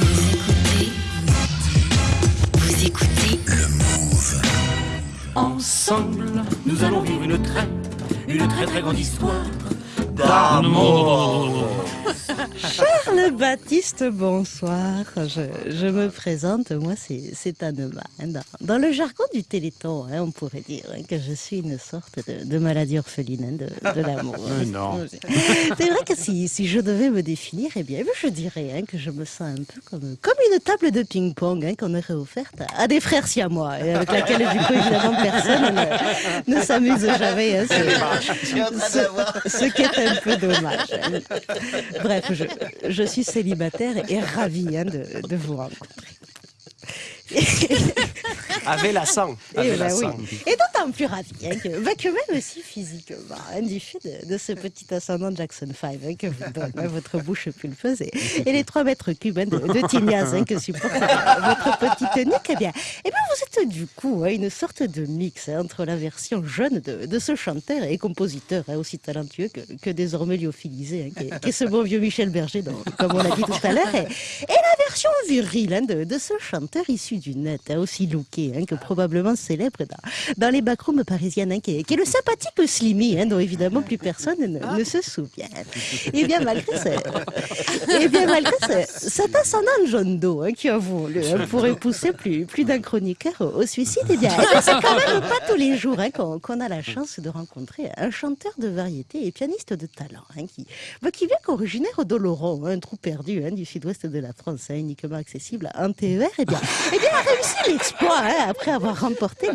Vous écoutez, vous écoutez Le Move. Ensemble, nous allons vivre une très, une très très grande histoire d'amour. Charles Baptiste, bonsoir. Je, je me présente, moi c'est c'est Anema. Dans, dans le jargon du Téléthon, hein, on pourrait dire hein, que je suis une sorte de, de maladie orpheline hein, de, de l'amour. Non. C'est vrai que si, si je devais me définir, eh bien, je dirais hein, que je me sens un peu comme, comme une table de ping-pong hein, qu'on aurait offerte à, à des frères siamois, et avec laquelle, du coup, évidemment, personne ne, ne s'amuse jamais. hein. C'est- ce, ce qui est un peu dommage. hein. Je, suis célibataire et ravie hein, de vous rencontrer. Avec la sang. Et, Avec bah la oui. Et d'autant plus hein, que, bah, que même aussi physiquement, hein, du fait de, de ce petit ascendant Jackson 5 hein, que vous donne votre bouche pulpeuse et, et les 3 mètres cubes de, de tignasse hein, que supporte votre petite nuque, eh bien, eh bien, vous êtes du coup hein, une sorte de mix entre la version jeune de, de ce chanteur et compositeur aussi talentueux que, que désormais lyophilisé, qui, est, qui est ce bon vieux Michel Berger, dont- comme on l'a dit tout à l'heure, et, et la version virile de, de ce chanteur issu du net, aussi hein, que probablement célèbre dans, les backrooms parisiennes, hein, qui, est, le sympathique Slimmy, hein, dont évidemment plus personne ne, se souvient. Et bien malgré ce, et bien malgré ce, cet ascendant John Doe hein, qui avouons-le, hein, pourrait pousser plus, plus d'un chroniqueur au, suicide, eh bien, eh bien, c'est quand même pas tous les jours qu'on a la chance de rencontrer un chanteur de variété et pianiste de talent, qui, bah, qui vient qu'originaire d'Oloron, un trou perdu du sud-ouest de la France, uniquement accessible en TER, et bien, eh bien, a réussi l'exploit hein, après avoir remporté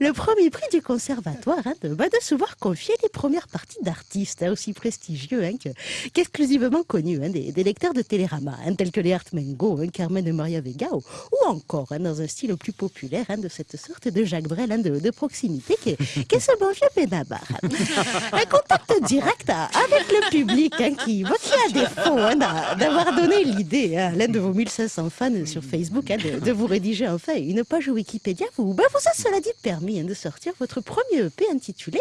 le, premier prix du conservatoire hein, de, bah, de se voir confier les premières parties d'artistes hein, aussi prestigieux que- qu'exclusivement connus des, lecteurs de Télérama, tels que les Mengo, hein, Carmen et Maria Vega, ou, encore dans un style plus populaire de cette sorte de Jacques Brel de, de proximité qui est, qui est ce bon vieux Benabar. Un contact direct avec le public qui, bah, qui a défaut d'a- d'avoir donné l'idée à l'un de vos 1500 fans sur Facebook de, de vous rédiger enfin une page Wikipédia. Vous, bah, vous a cela dit permis hein, de sortir votre premier EP intitulé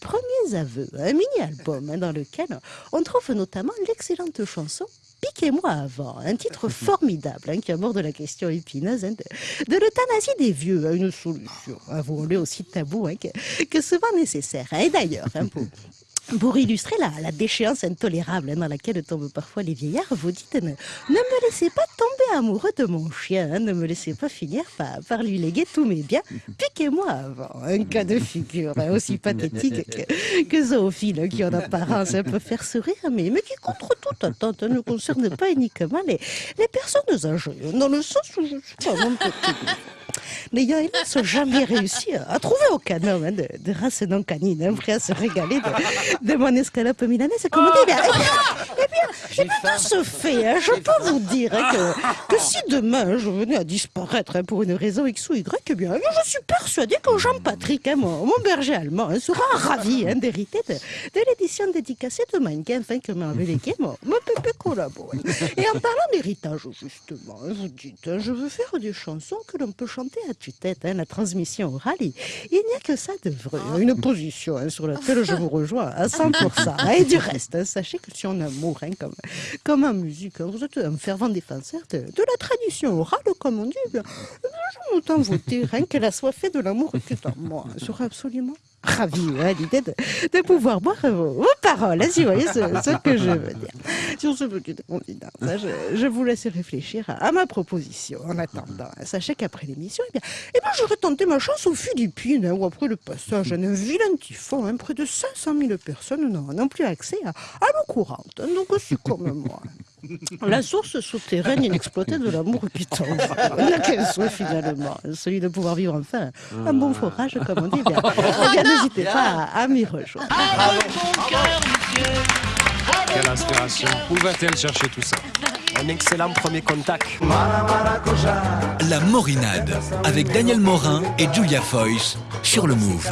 Premiers aveux, un mini-album hein, dans lequel on trouve notamment l'excellente chanson Piquez-moi avant, un titre formidable hein, qui aborde la question épineuse hein, de, de l'euthanasie des vieux, hein, une solution, avouons-le aussi tabou, que, que souvent nécessaire. Et d'ailleurs, pour, pour illustrer la, déchéance intolérable dans laquelle tombent parfois les vieillards, vous dites ne, me laissez pas tomber amoureux de mon chien, hein, ne me laissez pas finir par, lui léguer tous mes biens, piquez-moi avant. Un cas de figure hein, aussi pathétique que, que zoophile, qui en apparence peut faire sourire, mais, mais qui contre toute attente ne concerne pas uniquement les, les personnes âgées, dans le sens où je suis pas petit n'ayant hélas jamais réussi à, à trouver aucun homme hein, de, de race non canine hein, prêt à se régaler de, de mon escalope milanaise. Comme on dit, eh bien, eh bien, eh bien, de ce fait, hein, je peux vous dire que, que si demain je venais à disparaître hein, pour une raison X ou Y, eh bien, je suis persuadé que Jean-Patrick, mon, mon berger allemand, sera ravi d'hériter de, de l'édition dédicacée de Kampf hein, que m'a relégué mon, mon pépé collabo. Et en parlant d'héritage, justement, vous dites, je veux faire des chansons que l'on peut chanter à tue-tête, hein, la transmission orale, il n'y a que ça de vrai, hein, une position hein, sur laquelle je vous rejoins à 100%. hein. Et du reste, sachez que si on amour, comme, comme en musique, vous êtes un fervent défenseur de, de la tradition orale, comme on dit, je m'entends voter hein, qu'elle a soit fait de l'amour qui est en moi. Je serais absolument ravi hein, à l'idée de, pouvoir boire vos, vos paroles, hein, si vous voyez ce que je veux dire. Sur ce petit hein, je, je vous laisse réfléchir à, à ma proposition. En attendant, hein, sachez qu'après l'émission, eh bien, eh bien, j'aurais tenté ma chance aux Philippines, hein, où après le passage d'un vilain typhon, hein, près de 500 000 personnes n'ont plus accès à, à l'eau courante. hein, donc aussi comme moi. La source souterraine inexploitée de l'amour qui tombe. Qu'un souhait finalement, celui de pouvoir vivre enfin un bon forage, comme on dit. Bien, Eh bien, n'hésitez pas à, à m'y rejoindre. Quelle inspiration. Où va-t-elle chercher tout ça? Un excellent premier contact. La Morinade avec Daniel Morin et Julia Foyce sur le Move.